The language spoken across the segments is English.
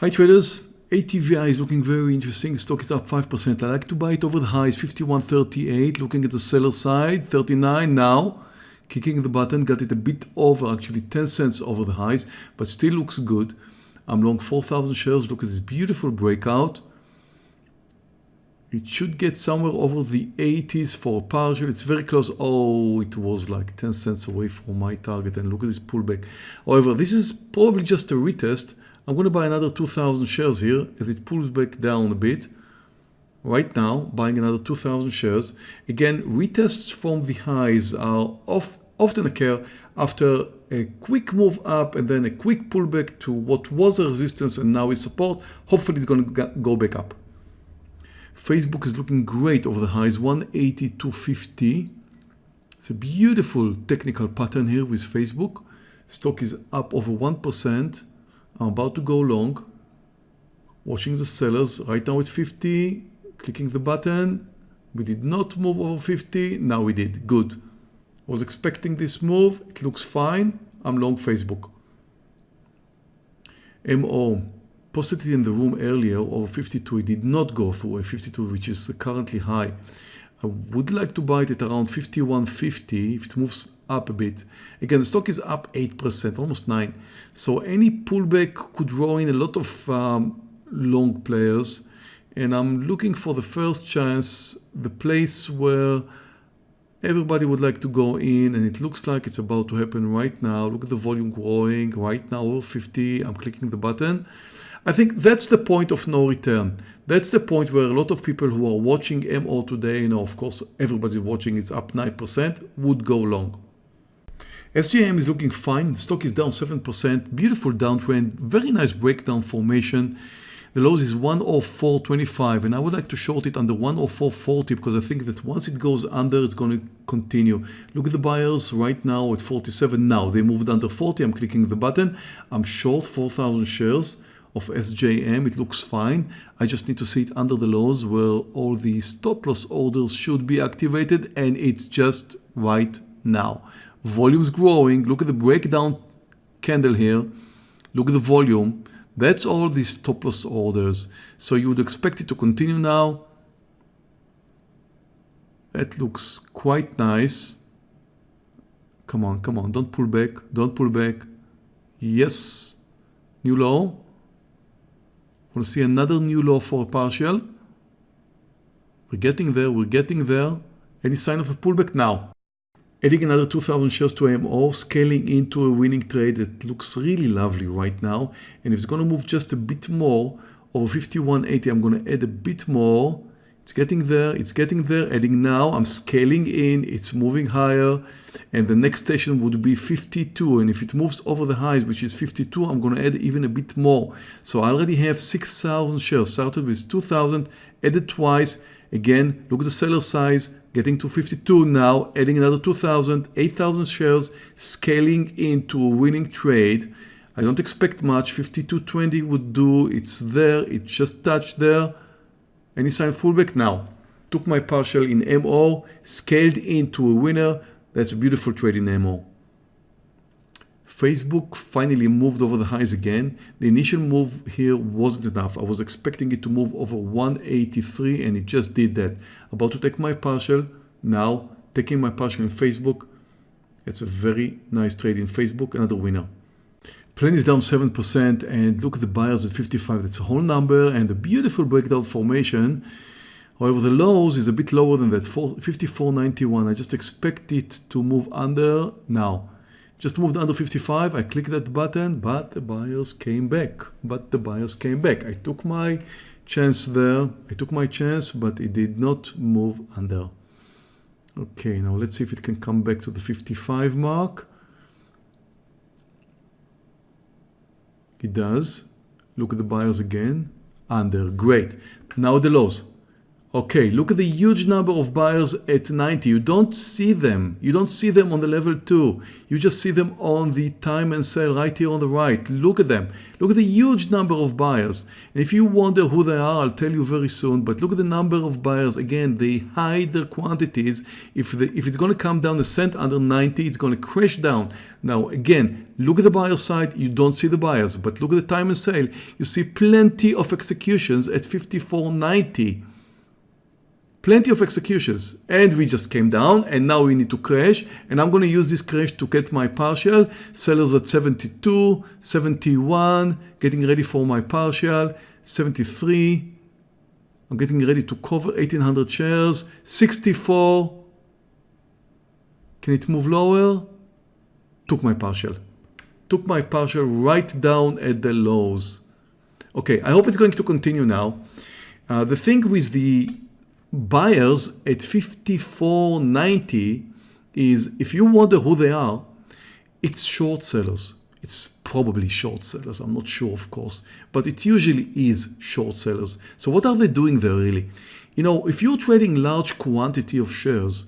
Hi traders, ATVI is looking very interesting. The stock is up 5%. I like to buy it over the highs 51.38. Looking at the seller side, 39 now. Kicking the button, got it a bit over, actually 10 cents over the highs, but still looks good. I'm long 4,000 shares. Look at this beautiful breakout. It should get somewhere over the 80s for partial. It's very close. Oh, it was like 10 cents away from my target. And look at this pullback. However, this is probably just a retest. I'm going to buy another 2,000 shares here as it pulls back down a bit. Right now, buying another 2,000 shares. Again, retests from the highs are off, often occur after a quick move up and then a quick pullback to what was a resistance and now is support. Hopefully it's going to go back up. Facebook is looking great over the highs, 182.50. It's a beautiful technical pattern here with Facebook. Stock is up over 1%. I'm about to go long. Watching the sellers right now at 50, clicking the button. We did not move over 50. Now we did. Good. I was expecting this move. It looks fine. I'm long Facebook. MO posted it in the room earlier over 52. It did not go through a 52, which is currently high. I would like to buy it at around 51.50 if it moves up a bit. Again, the stock is up 8%, almost 9 So any pullback could draw in a lot of um, long players. And I'm looking for the first chance, the place where everybody would like to go in and it looks like it's about to happen right now. Look at the volume growing right now over 50. I'm clicking the button. I think that's the point of no return. That's the point where a lot of people who are watching MO today, you know, of course, everybody's watching, it's up 9%, would go long. SJM is looking fine. The stock is down 7%. Beautiful downtrend. Very nice breakdown formation. The lows is 104.25 and I would like to short it under 104.40 because I think that once it goes under, it's going to continue. Look at the buyers right now at 47 now. They moved under 40. I'm clicking the button. I'm short 4,000 shares of SJM. It looks fine. I just need to see it under the lows where all the stop loss orders should be activated and it's just right now volume's growing. Look at the breakdown candle here. Look at the volume. That's all these stop loss orders. So you would expect it to continue now. That looks quite nice. Come on, come on, don't pull back, don't pull back. Yes, new low. We'll see another new low for a partial. We're getting there, we're getting there. Any sign of a pullback now? Adding another 2000 shares to MO, scaling into a winning trade that looks really lovely right now. And if it's going to move just a bit more, over 5180, I'm going to add a bit more. It's getting there, it's getting there, adding now, I'm scaling in, it's moving higher. And the next station would be 52. And if it moves over the highs, which is 52, I'm going to add even a bit more. So I already have 6,000 shares, started with 2,000, added twice. Again, look at the seller size, getting to 52 now, adding another 2,000, 8,000 shares, scaling into a winning trade. I don't expect much, 52.20 would do, it's there, it just touched there. Any sign fullback? Now, took my partial in MO, scaled into a winner. That's a beautiful trade in MO. Facebook finally moved over the highs again. The initial move here wasn't enough. I was expecting it to move over 183 and it just did that. About to take my partial. Now taking my partial in Facebook. It's a very nice trade in Facebook, another winner. Plain is down 7% and look at the buyers at 55. That's a whole number and a beautiful breakdown formation. However, the lows is a bit lower than that, 54.91. I just expect it to move under now. Just moved under 55. I click that button, but the buyers came back. But the buyers came back. I took my chance there. I took my chance, but it did not move under. Okay, now let's see if it can come back to the 55 mark. It does. Look at the buyers again. Under. Great. Now the lows. Okay, look at the huge number of buyers at 90. You don't see them. You don't see them on the level 2. You just see them on the time and sale right here on the right. Look at them. Look at the huge number of buyers. And if you wonder who they are, I'll tell you very soon. But look at the number of buyers. Again, they hide their quantities. If, the, if it's going to come down a cent under 90, it's going to crash down. Now, again, look at the buyer side. You don't see the buyers. But look at the time and sale. You see plenty of executions at 54.90 plenty of executions. And we just came down and now we need to crash. And I'm going to use this crash to get my partial. Sellers at 72 71 getting ready for my partial. 73 I'm getting ready to cover 1800 shares. 64 can it move lower? Took my partial. Took my partial right down at the lows. Okay I hope it's going to continue now. Uh, the thing with the buyers at 54.90 is if you wonder who they are, it's short sellers. It's probably short sellers. I'm not sure, of course, but it usually is short sellers. So what are they doing there really? You know, if you're trading large quantity of shares,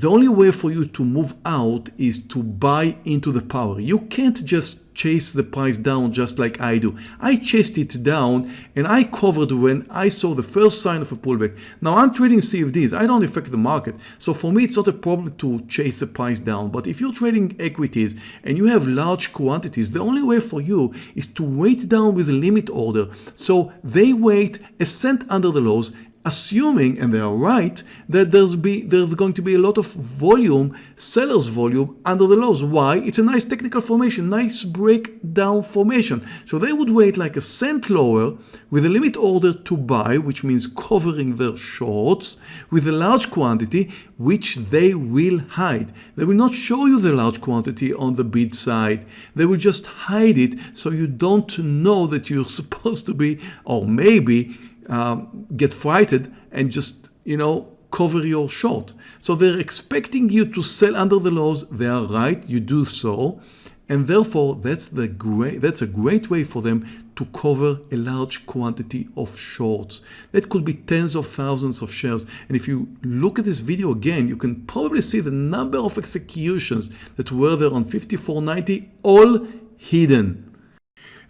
the only way for you to move out is to buy into the power. You can't just chase the price down just like I do. I chased it down and I covered when I saw the first sign of a pullback. Now I'm trading CFDs. I don't affect the market. So for me, it's not a problem to chase the price down. But if you're trading equities and you have large quantities, the only way for you is to wait down with a limit order. So they wait a cent under the lows assuming, and they are right, that there's, be, there's going to be a lot of volume, seller's volume under the lows. Why? It's a nice technical formation, nice breakdown formation. So they would wait like a cent lower with a limit order to buy, which means covering their shorts with a large quantity, which they will hide. They will not show you the large quantity on the bid side. They will just hide it so you don't know that you're supposed to be, or maybe um, get frightened and just, you know, cover your short. So they're expecting you to sell under the lows. They are right. You do so. And therefore, that's, the great, that's a great way for them to cover a large quantity of shorts. That could be tens of thousands of shares. And if you look at this video again, you can probably see the number of executions that were there on 54.90, all hidden.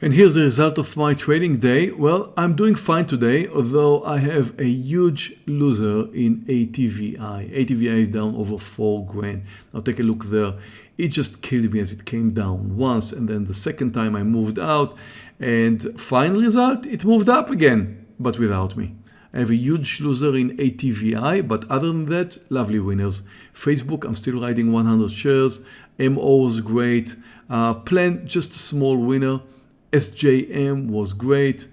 And here's the result of my trading day. Well, I'm doing fine today, although I have a huge loser in ATVI. ATVI is down over four grand. Now take a look there. It just killed me as it came down once and then the second time I moved out and final result, it moved up again, but without me. I have a huge loser in ATVI, but other than that, lovely winners. Facebook, I'm still riding 100 shares. MO is great. Uh, Plan, just a small winner. SJM was great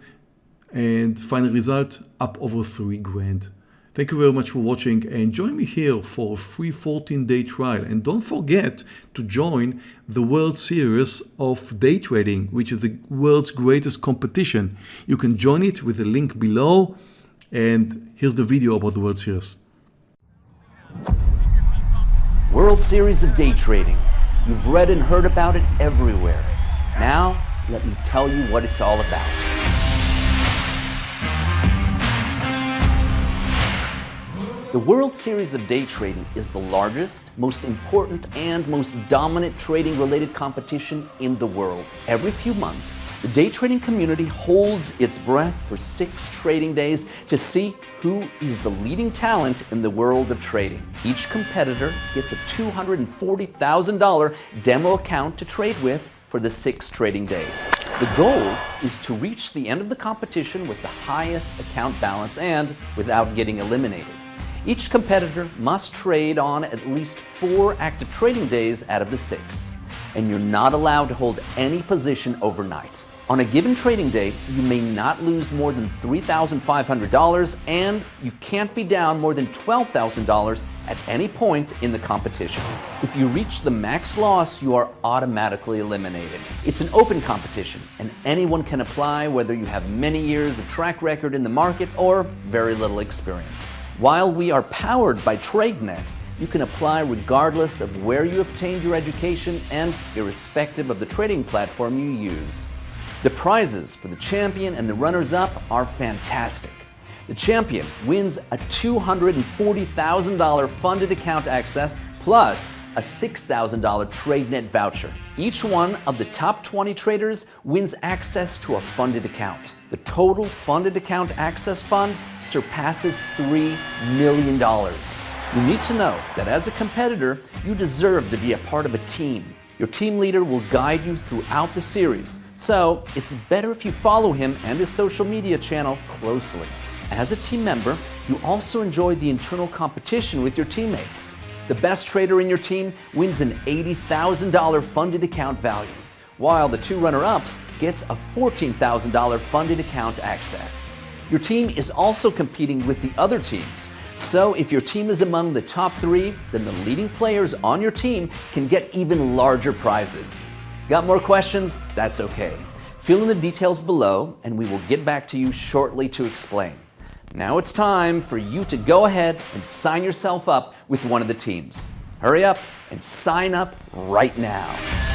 and final result up over 3 grand. Thank you very much for watching and join me here for a free 14 day trial and don't forget to join the World Series of Day Trading which is the world's greatest competition. You can join it with the link below and here's the video about the World Series. World Series of Day Trading. You've read and heard about it everywhere. Now let me tell you what it's all about. The World Series of Day Trading is the largest, most important, and most dominant trading-related competition in the world. Every few months, the day trading community holds its breath for six trading days to see who is the leading talent in the world of trading. Each competitor gets a $240,000 demo account to trade with for the six trading days. The goal is to reach the end of the competition with the highest account balance and without getting eliminated. Each competitor must trade on at least four active trading days out of the six, and you're not allowed to hold any position overnight. On a given trading day, you may not lose more than $3,500 and you can't be down more than $12,000 at any point in the competition. If you reach the max loss, you are automatically eliminated. It's an open competition and anyone can apply whether you have many years of track record in the market or very little experience. While we are powered by TradeNet, you can apply regardless of where you obtained your education and irrespective of the trading platform you use. The prizes for the champion and the runners-up are fantastic. The champion wins a $240,000 funded account access plus a $6,000 TradeNet voucher. Each one of the top 20 traders wins access to a funded account. The total funded account access fund surpasses $3 million. You need to know that as a competitor, you deserve to be a part of a team. Your team leader will guide you throughout the series, so it's better if you follow him and his social media channel closely. As a team member, you also enjoy the internal competition with your teammates. The best trader in your team wins an $80,000 funded account value, while the two runner-ups gets a $14,000 funded account access. Your team is also competing with the other teams, so if your team is among the top three, then the leading players on your team can get even larger prizes. Got more questions? That's okay. Fill in the details below and we will get back to you shortly to explain. Now it's time for you to go ahead and sign yourself up with one of the teams. Hurry up and sign up right now.